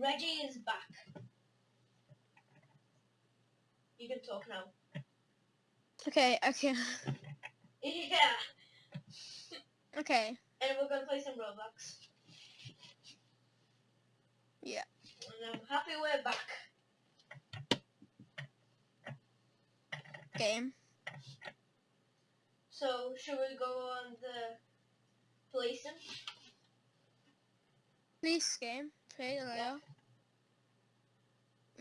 Reggie is back. You can talk now. Okay, okay, Yeah. okay. And we're gonna play some Roblox. Yeah. And I'm happy we're back. Game. So, should we go on the police sim? Police game. Play the Yeah.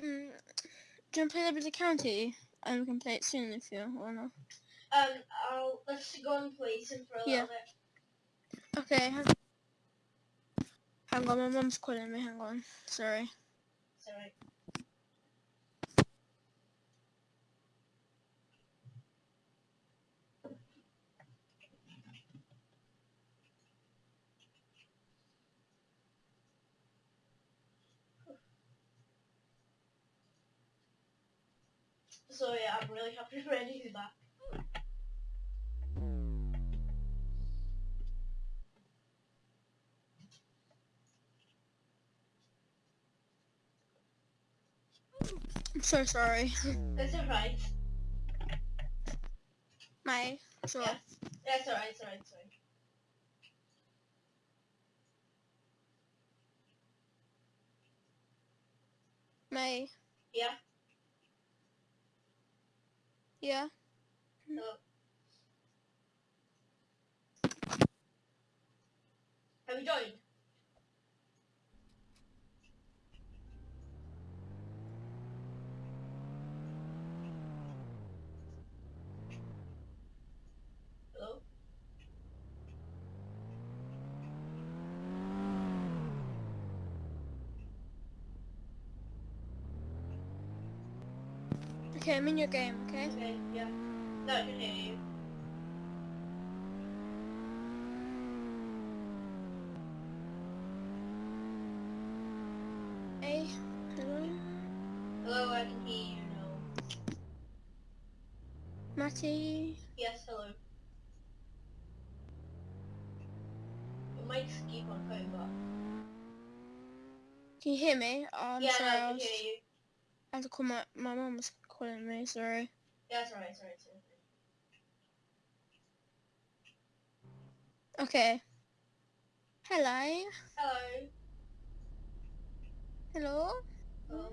Mm, do you want to play Liberty County? And we can play it soon if you wanna. Um, I'll, let's go on play sim for a Yeah. little bit. Okay. Hang, hang on, my mum's calling me. Hang on. Sorry. Sorry. So yeah, I'm really happy Randy is back. I'm so sorry. That's alright. My. Sure. Yeah. Alright, it's alright, it's alright. May. Yeah? Yeah. Hello. Have you joined? Hello? Okay, I'm in your game. Okay. Okay, yeah. No, I can hear you. Hey. Hello. Hello, I can hear you now. Matty. Yes, hello. Your mics keep on going up. Can you hear me? Oh, I'm yeah, sorry. no, I I, can was, hear you. I had to call my my mum was calling me. Sorry. Yeah, it's alright, it's alright, it's. Okay. Hello. Hello. Hello. Hello.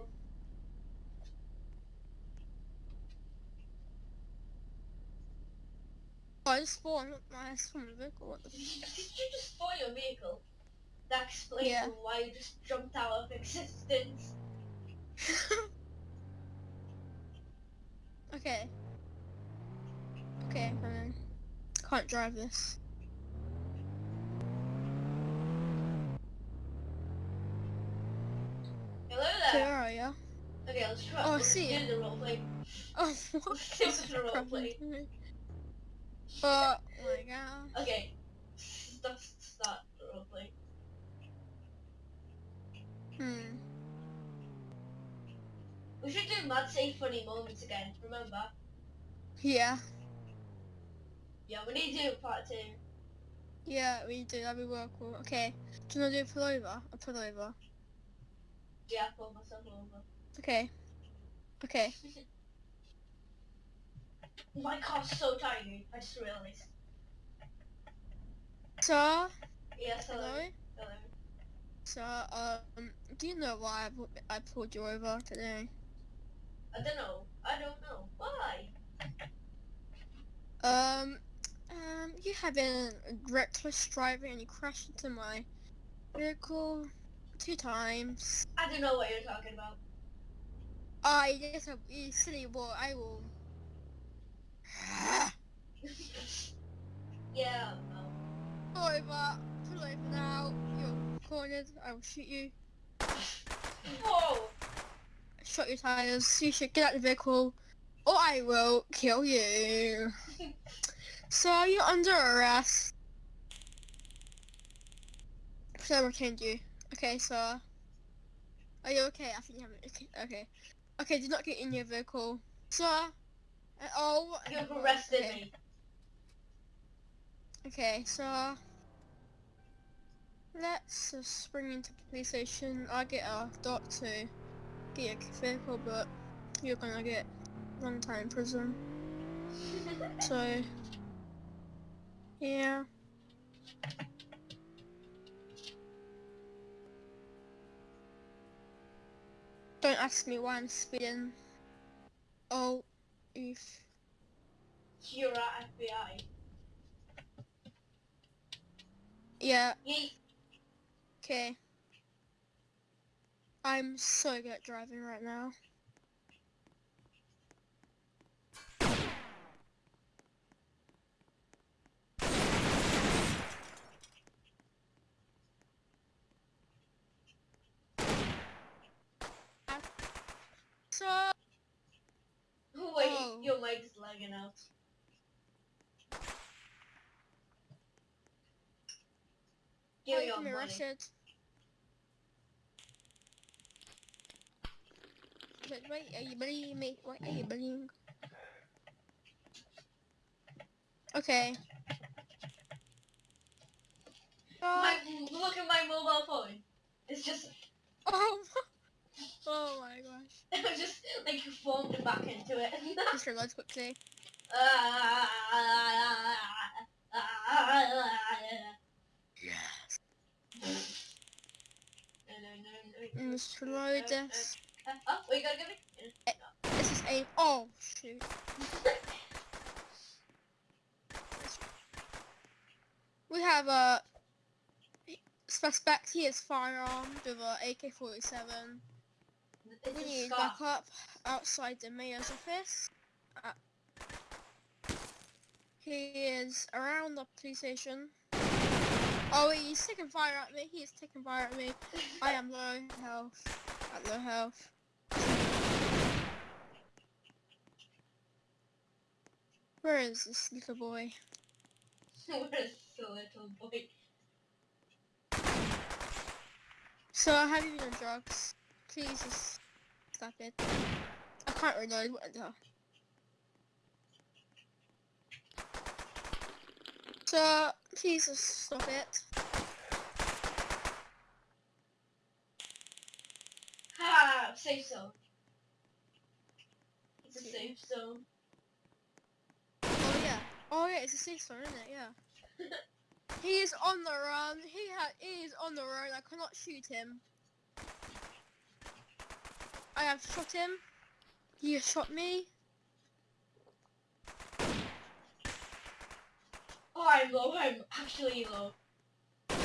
Oh, I just spawned my spawned vehicle. What the? Did you, did you just spoil your vehicle? That explains Yeah. why you just jumped out of existence. okay. Okay, I'm coming. Can't drive this. Hello there. Where are you? Okay, let's try. Oh, I see you. the roleplay. Oh, what? Let's do the roleplay. Oh my god. Okay. Start, start the roleplay. Hmm. We should do say funny moments again, remember? Yeah. Yeah, we need to do part two. Yeah, we do. That'd be well cool. Okay. Do you want to do a pull over? A pull over. Yeah, pull myself over. Okay. Okay. My car's so tiny, I just realised. So, Yes, hello. hello. Hello. So, um, do you know why I, I pulled you over today? I don't know. I don't know. Why? Um, um, you have been reckless driving and you crashed into my vehicle two times. I don't know what you're talking about. I I, you silly boy. I will. yeah, no. Pull over. Pull over now. You're cornered. I will shoot you. Whoa! Shot your tires. You should get out of the vehicle, or I will kill you. So you're under arrest. So I retained you. Okay, so are you okay? I think you haven't. Okay, okay. Okay, do not get in your vehicle, sir. Uh, oh, You've arrested okay. me. Okay, so Let's just spring into the police station. I get a dot to a vehicle, but you're gonna get long time in prison. So, yeah. Don't ask me why I'm speeding. Oh, if You're at FBI. yeah, okay. I'm so good at driving right now. So, Wait, Oh. your mic's lagging out. Give oh, me you your money. arrested. Wait, wait, are you bullying me? Wait, are you bullying? Okay. My, Oh, look at my mobile phone. It's just, oh, oh my gosh. it just like formed back into it. Just reload quickly. Yes. And just Oh, we gotta give it. This is aim. Oh, shoot. We have a suspect. He is firearmed with a AK-47. It's We need backup outside the mayor's office. Uh, he is around the police station. Oh, he's taking fire at me. He is taking fire at me. I am low health. At low health. Where is this little boy? Where is the little boy. So, I have you been on drugs? Please just stop it. I can't reload. What the? So, please just stop it. Ha! Safe zone. It's a safe zone. Oh yeah. It's a safe zone, isn't it? Yeah. he is on the run. He ha- he is on the run. I cannot shoot him. I have shot him. He has shot me. Oh, I'm low. I'm actually low. Got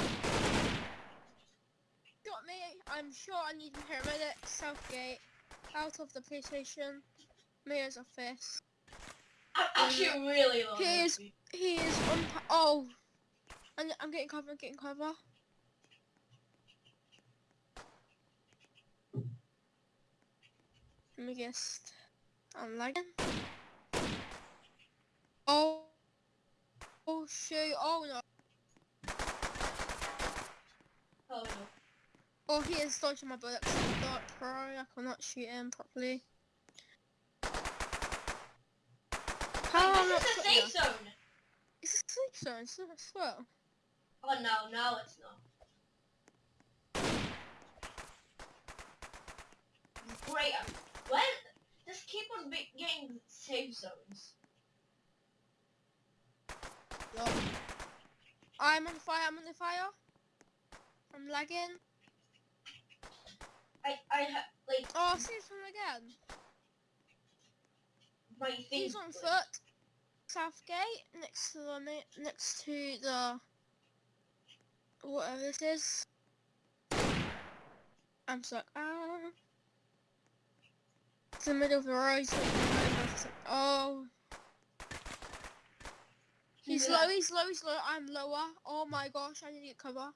me. I'm sure I need to hit a paramedic. Southgate. Out of the police station. Mayor's office. I'm actually really low. He is- He is on. Oh. I'm, I'm getting cover. I'm getting cover. Let me guess. I'm lagging. Oh. Oh shoot. Oh no. Oh no. Oh, he is dodging my bullets. Dark pro. I cannot shoot him properly. How am I not is a safe zone. It's a safe zone, so I swear. Oh no, now it's not. Great. um, When just keep on getting safe zones. No. I'm on fire, I'm on the fire. I'm lagging. I I ha- like Oh, I see him again. my thing. He's on foot. Southgate, next to the next to the whatever this is. I'm stuck. Ah. It's the middle of the road. so Oh. He's Yeah. low, he's low, he's low. I'm lower. Oh my gosh, I need to get cover.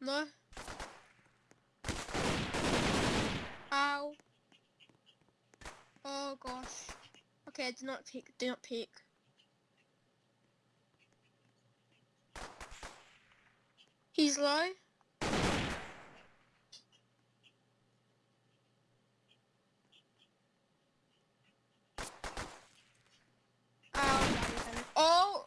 No. Ow. Oh gosh. Okay, do not peek, do not peek. He's low. Um, oh!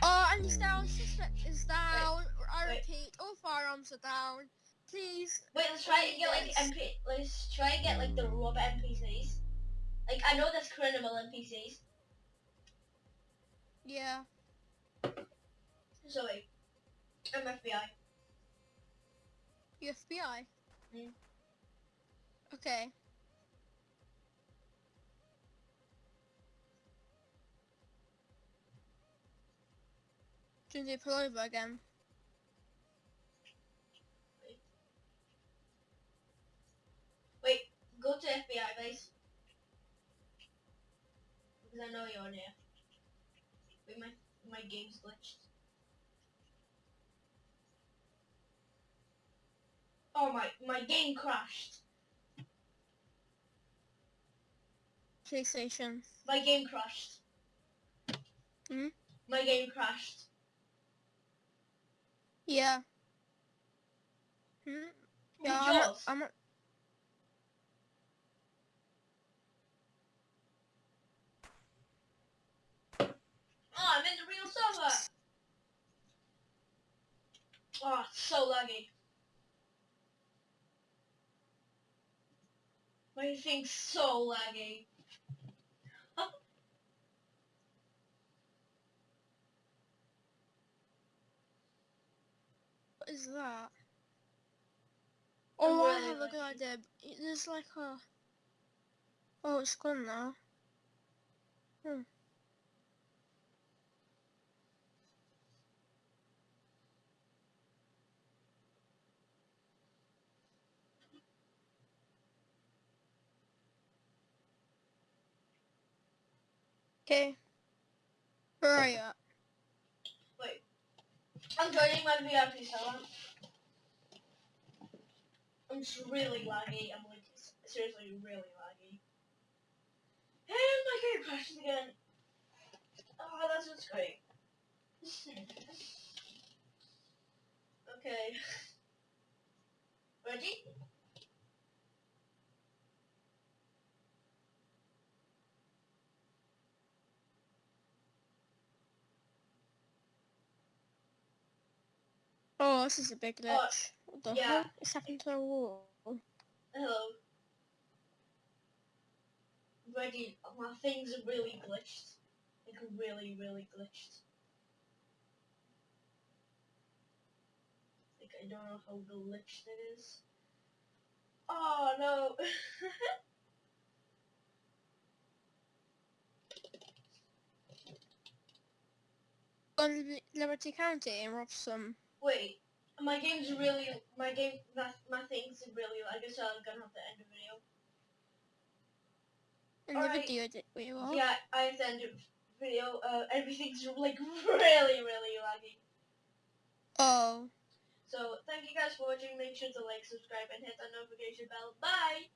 Oh, I Money's down, suspect is down. I repeat, all firearms are down. Please. Wait, let's try and get like MP. Let's try and get like the rubber NPCs. Like I know there's criminal NPCs. Yeah. So wait, I'm FBI. You FBI. Mm. Okay. Do you pull over again? Because I know you're near. Wait, my my game's glitched. Oh my my game crashed. Police station. My game crashed. Hmm? My game crashed. Yeah. Hmm? Yeah, I'm? I'm I'm in the real server. Oh, it's so laggy. My thing's so laggy. what is that? Oh, I have a good idea. There's like a... Oh, it's gone now. Hmm. Okay. Where are you at? Wait. I'm joining my VIP server. I'm just really laggy. I'm like seriously really laggy. And my game crashes again. Oh, that's just great. okay. Ready? Oh, this is a big Oh, glitch. What the yeah. hell is happening to the wall? Hello. Ready? My things are really glitched. Like really, really glitched. Like I don't know how glitched it is. Oh no. Go to Liberty County and rob some. Wait. My game's really my game my, my things really I guess I'm gonna have to end the video. In the Alright. video, we? Yeah, I have to end the video. Uh everything's like really, really laggy. Oh. So thank you guys for watching. Make sure to like, subscribe, and hit that notification bell. Bye!